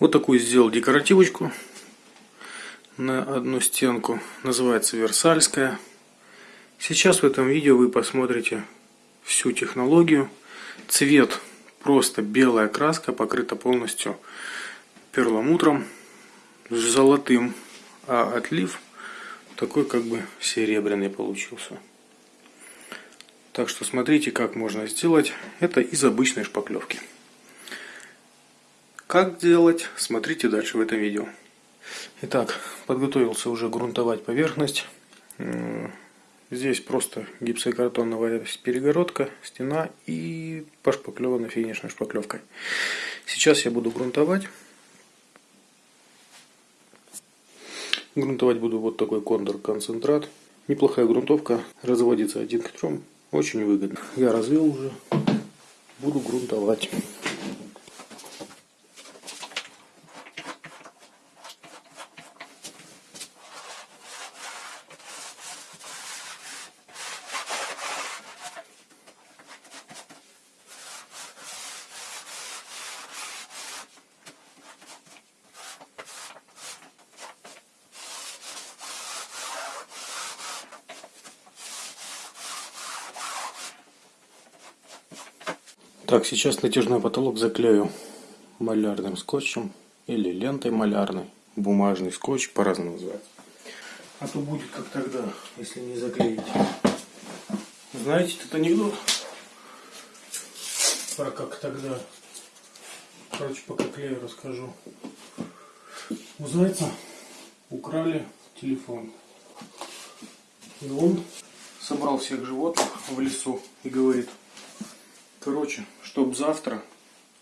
Вот такую сделал декоративочку на одну стенку. Называется Версальская. Сейчас в этом видео вы посмотрите всю технологию. Цвет просто белая краска, покрыта полностью перламутром золотым, а отлив такой как бы серебряный получился. Так что смотрите, как можно сделать. Это из обычной шпаклевки. Как делать, смотрите дальше в этом видео. Итак, подготовился уже грунтовать поверхность. Здесь просто гипсокартоновая перегородка, стена и пошпаклевана финишной шпаклевкой. Сейчас я буду грунтовать. Грунтовать буду вот такой кондор концентрат. Неплохая грунтовка, разводится один к трем, очень выгодно. Я развел уже, буду грунтовать. Так, сейчас натяжной потолок заклею малярным скотчем или лентой малярной. Бумажный скотч по-разному называется. А то будет как тогда, если не заклеить. Знаете этот анекдот? Про как тогда. Короче, пока клею расскажу. У зайца украли телефон. И он собрал всех животных в лесу и говорит, короче, чтоб завтра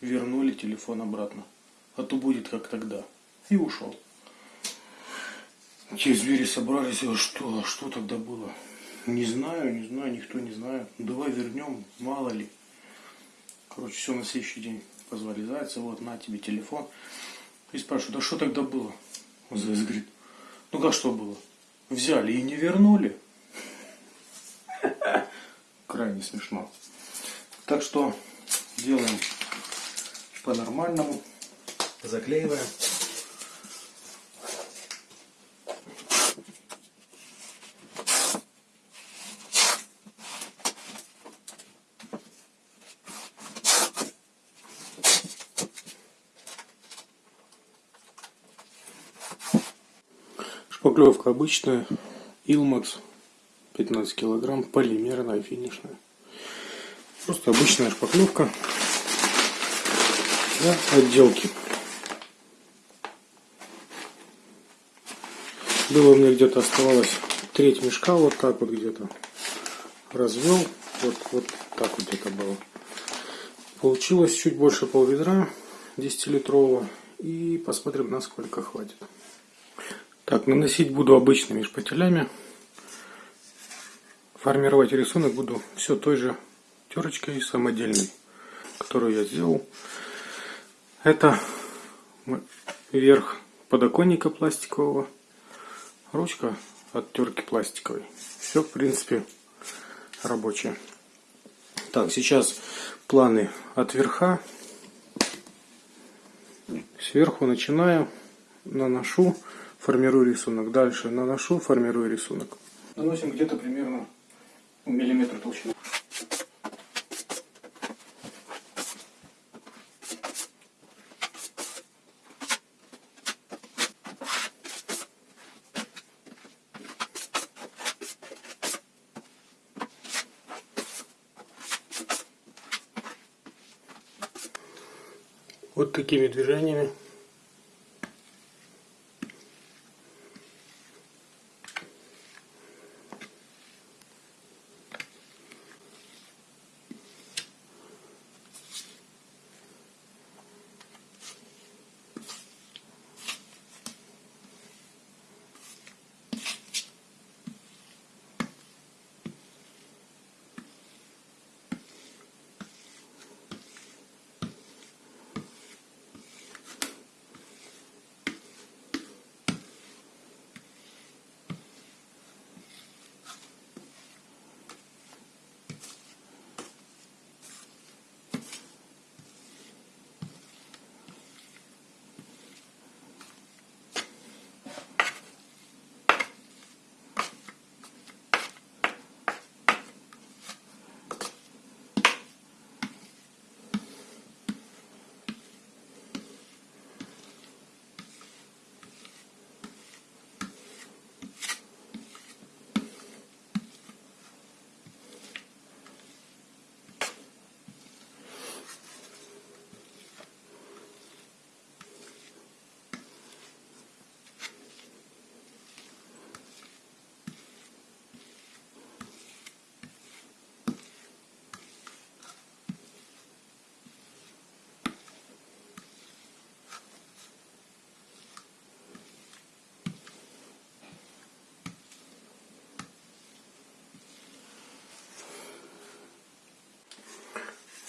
вернули телефон обратно. А то будет как тогда. И ушел. Те звери собрались, а что, а что тогда было? Не знаю, не знаю, никто не знает. Давай вернем, мало ли. Короче, все на следующий день позвали зайца, вот на тебе телефон. И спрашивают, а что тогда было? Заяц говорит, ну как что было? Взяли и не вернули. Крайне смешно. Так что делаем по-нормальному, заклеиваем. Шпаклевка обычная, Илмакс, 15 килограмм, полимерная, финишная. Просто обычная шпаклевка для отделки. Было у меня где-то оставалось треть мешка, вот так вот где-то развел, вот, вот так вот где-то было. Получилось чуть больше пол ведра 10-литрового и посмотрим насколько хватит. Так, наносить буду обычными шпателями. Формировать рисунок буду все той же терочкой самодельной, которую я сделал. Это верх подоконника пластикового, ручка от терки пластиковой. Все, в принципе, рабочее. Так, сейчас планы от верха. Сверху начинаю, наношу, формирую рисунок. Дальше наношу, формирую рисунок. Наносим где-то примерно миллиметр толщины. Вот такими движениями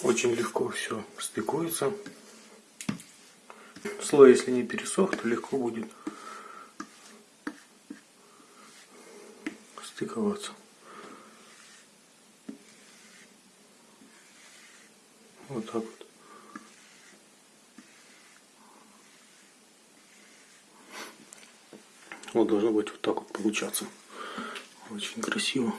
очень легко все стыкуется. Слой, если не пересох, то легко будет стыковаться. Вот так вот. Вот должно быть вот так вот получаться. Очень красиво.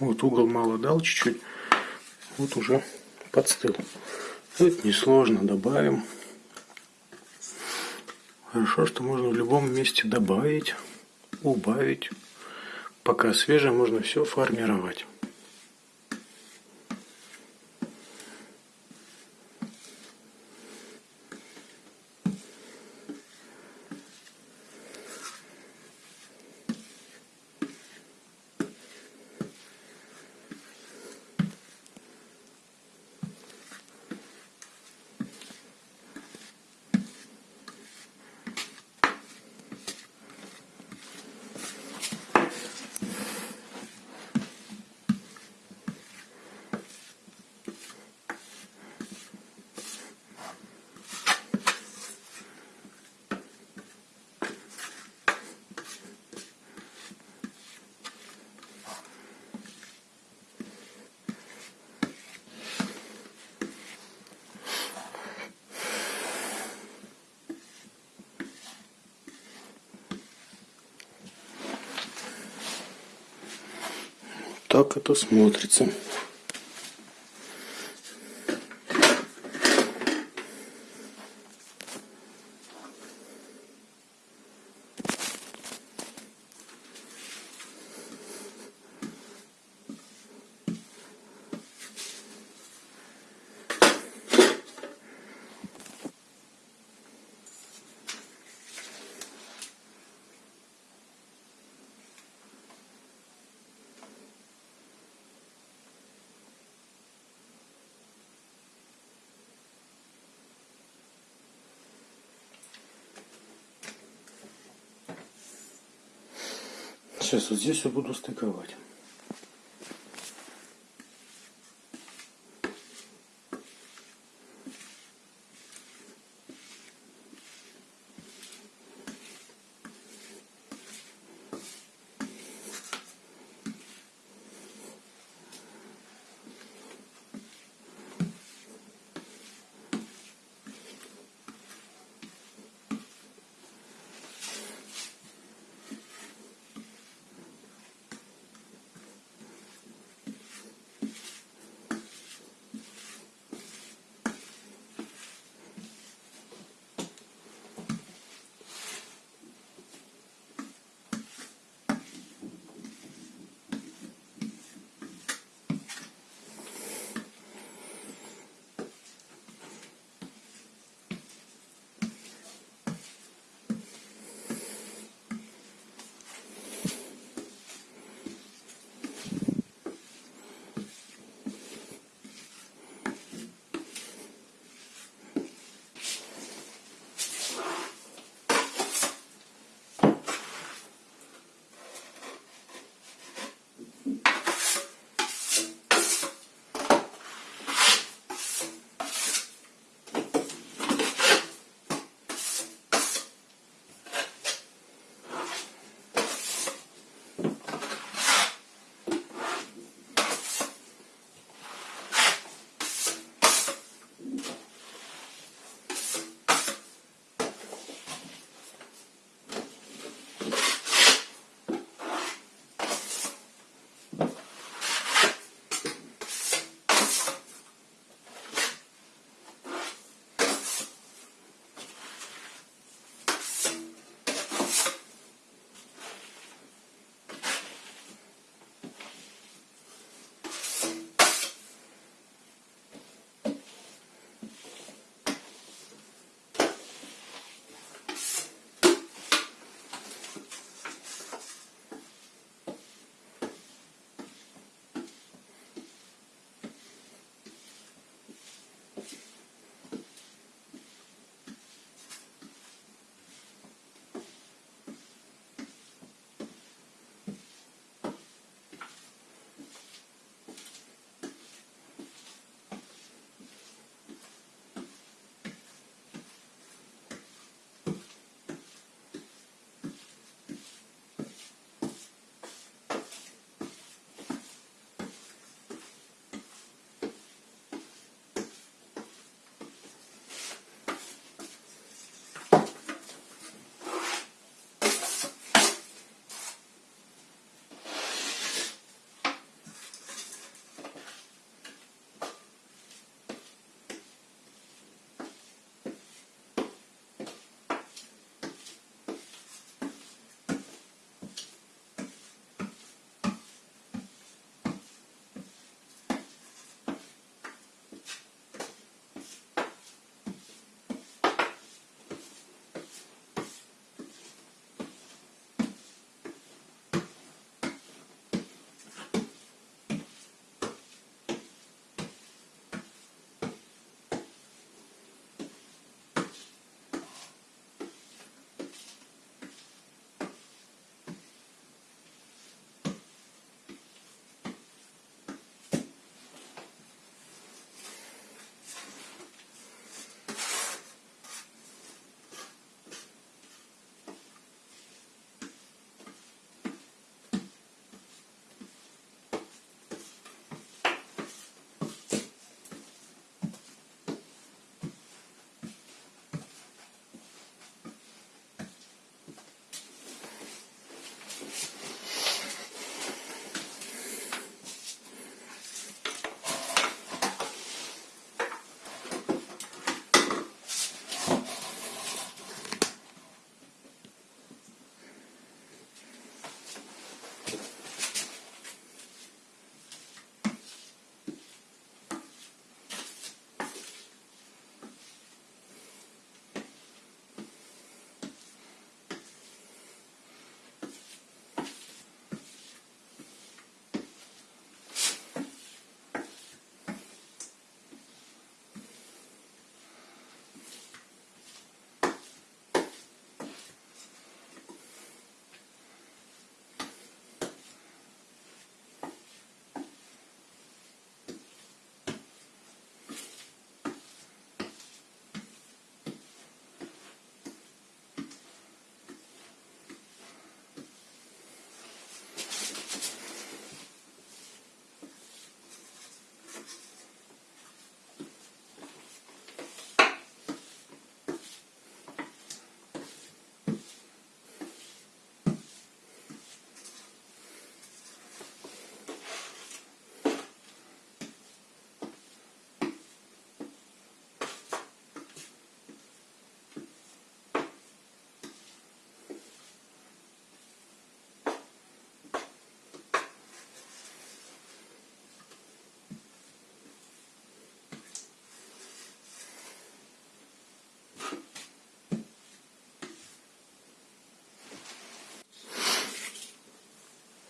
Вот угол мало дал чуть-чуть. Вот уже подстыл. Это несложно, добавим. Хорошо, что можно в любом месте добавить, убавить. Пока свежее, можно все формировать. Так это смотрится. Сейчас вот здесь я буду стыковать.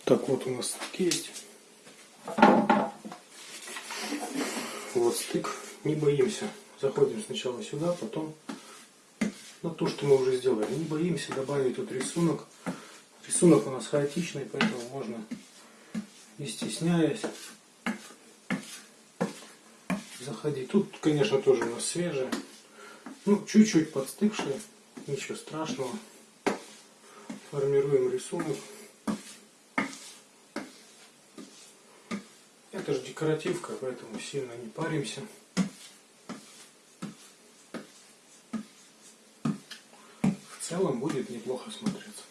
Так, вот у нас стык есть. Вот стык. Не боимся. Заходим сначала сюда, потом на то, что мы уже сделали. Не боимся добавить тут рисунок. Рисунок у нас хаотичный, поэтому можно, не стесняясь, заходить. Тут, конечно, тоже у нас свежее. Ну, чуть-чуть подстывшее. Ничего страшного. Формируем рисунок. Это же декоративка, поэтому сильно не паримся. В целом будет неплохо смотреться.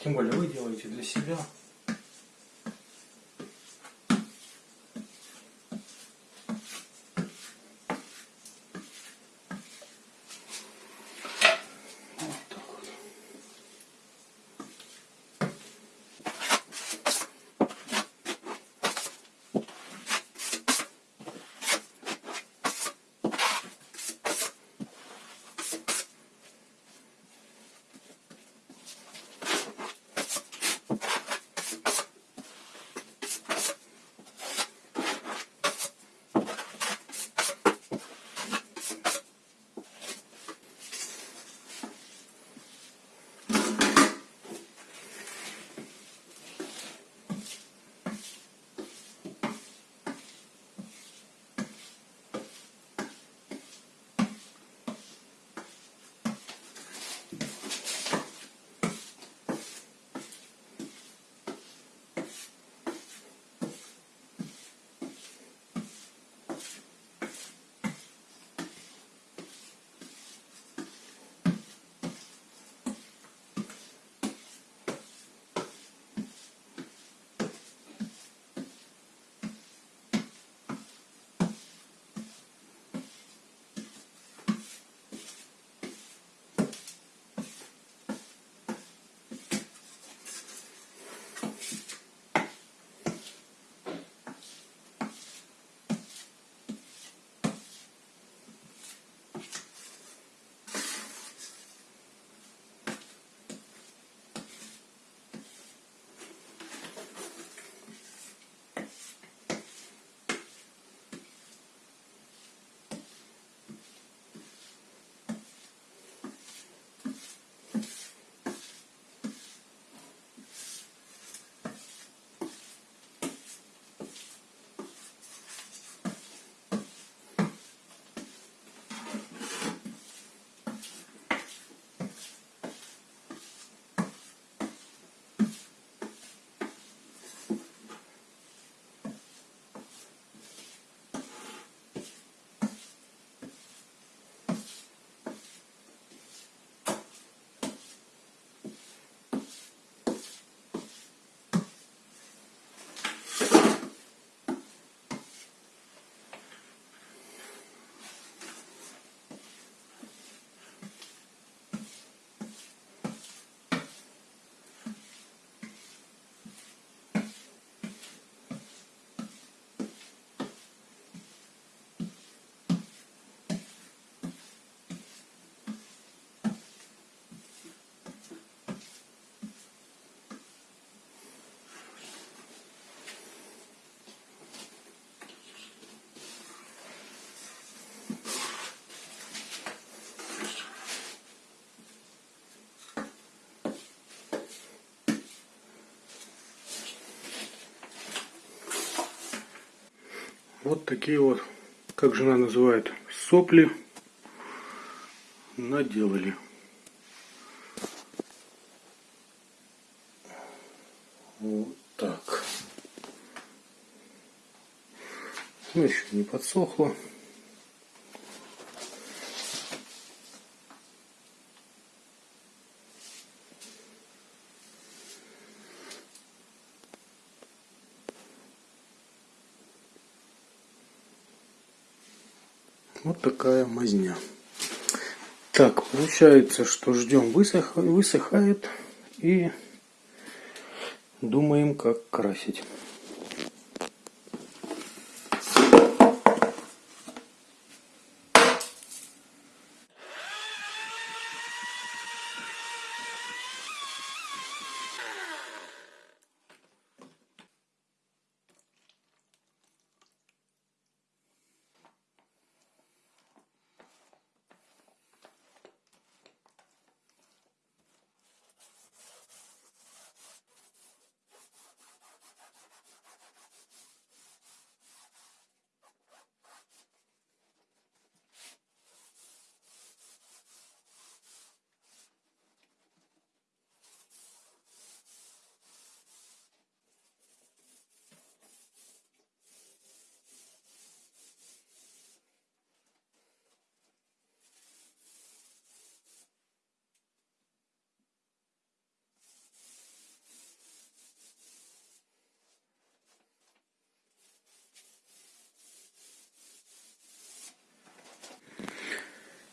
Тем более вы делаете для себя. Вот такие вот, как жена называет, сопли наделали. Вот так. Ну, еще не подсохло. Вот такая мазня. Так, получается, что ждем высох... высыхает и думаем, как красить.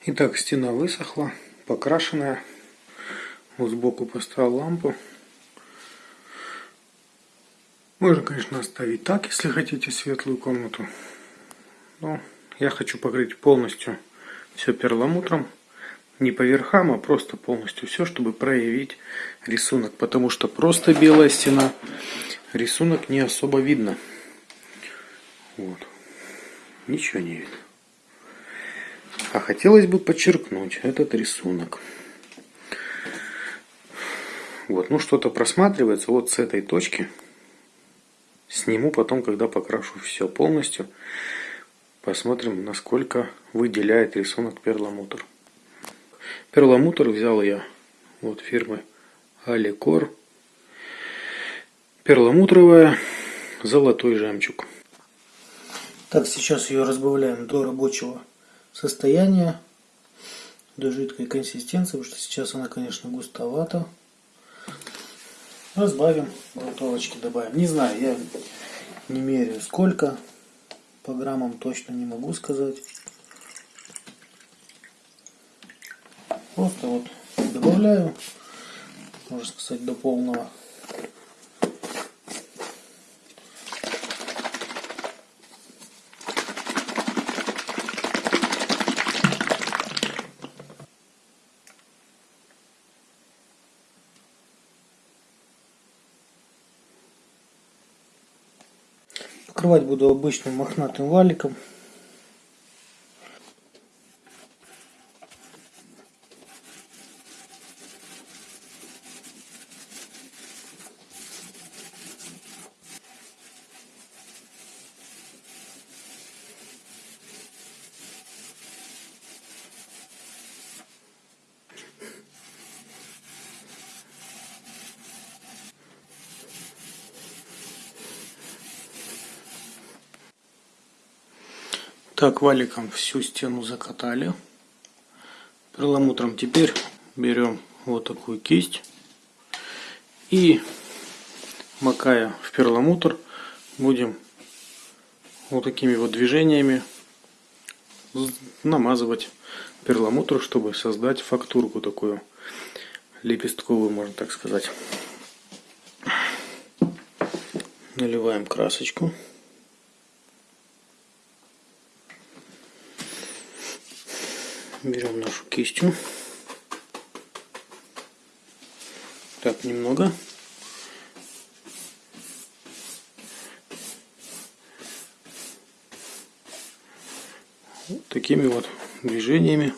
Итак, стена высохла, покрашенная. Вот сбоку поставил лампу. Можно, конечно, оставить так, если хотите светлую комнату. Но я хочу покрыть полностью все перламутром. Не по верхам, а просто полностью все, чтобы проявить рисунок. Потому что просто белая стена, рисунок не особо видно. Вот. Ничего не видно. А хотелось бы подчеркнуть этот рисунок. Вот, ну что-то просматривается вот с этой точки. Сниму потом, когда покрашу все полностью. Посмотрим, насколько выделяет рисунок перламутр. Перламутр взял я вот фирмы Аликор. Перламутровая золотой жемчуг. Так, сейчас ее разбавляем до рабочего состояния до жидкой консистенции, потому что сейчас она, конечно, густовата. Разбавим, грунтовочки добавим. Не знаю, я не меряю сколько, по граммам точно не могу сказать. Просто вот добавляю, можно сказать, до полного. Покрывать буду обычным мохнатым валиком. Так, валиком всю стену закатали. Перламутром теперь берем вот такую кисть и макая в перламутр будем вот такими вот движениями намазывать перламутр, чтобы создать фактурку такую лепестковую, можно так сказать. Наливаем красочку. Берем нашу кистью. Так, немного. Вот такими вот движениями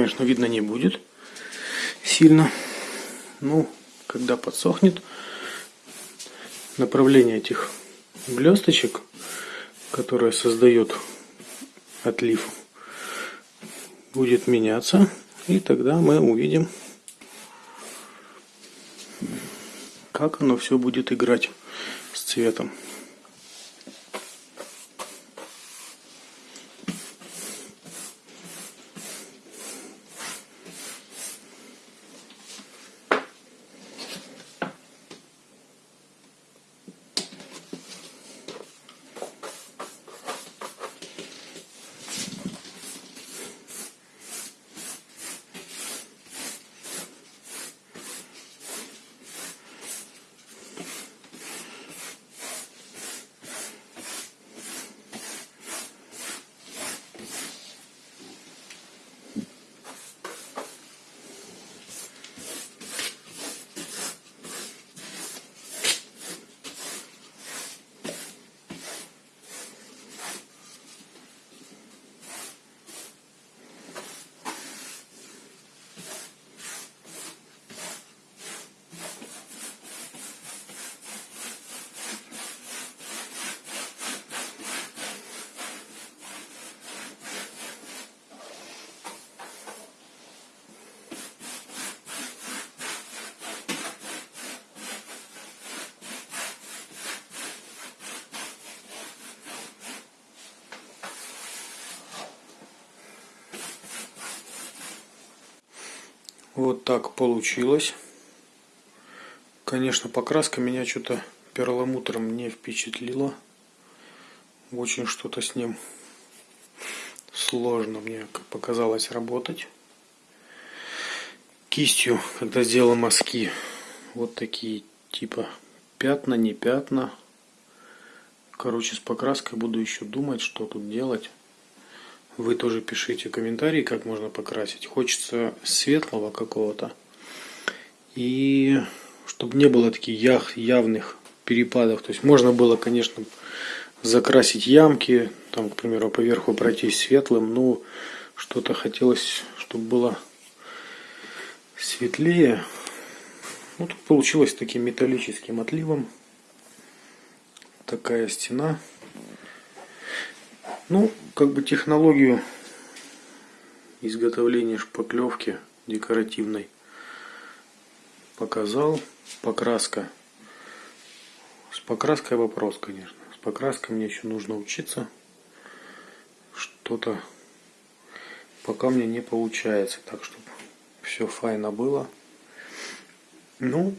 конечно, видно не будет сильно. Ну, когда подсохнет, направление этих блесточек, которое создает отлив, будет меняться. И тогда мы увидим, как оно все будет играть с цветом. Вот так получилось. Конечно, покраска меня что-то перламутром не впечатлила. Очень что-то с ним сложно мне показалось работать. Кистью, когда сделал мазки, вот такие типа пятна, не пятна. Короче, с покраской буду еще думать, что тут делать. Вы тоже пишите комментарии, как можно покрасить. Хочется светлого какого-то. И чтобы не было таких явных перепадов. То есть можно было, конечно, закрасить ямки, там, к примеру, поверху пройтись светлым, но что-то хотелось, чтобы было светлее. Ну, получилось таким металлическим отливом. Такая стена. Ну, как бы технологию изготовления шпаклевки декоративной показал. Покраска. С покраской вопрос, конечно. С покраской мне еще нужно учиться. Что-то пока мне не получается. Так, чтобы все файно было. Ну,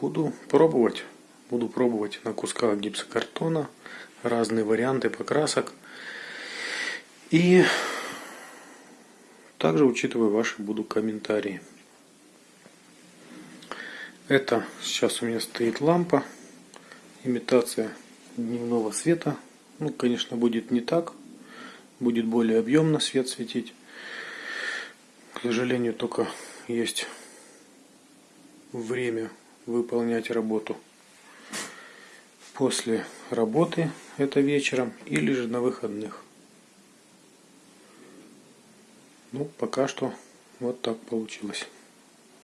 буду пробовать. Буду пробовать на кусках гипсокартона разные варианты покрасок. И также учитывая ваши буду комментарии. Это сейчас у меня стоит лампа, имитация дневного света. Ну, конечно, будет не так, будет более объемно свет светить. К сожалению, только есть время выполнять работу после работы, это вечером, или же на выходных. Ну, пока что вот так получилось.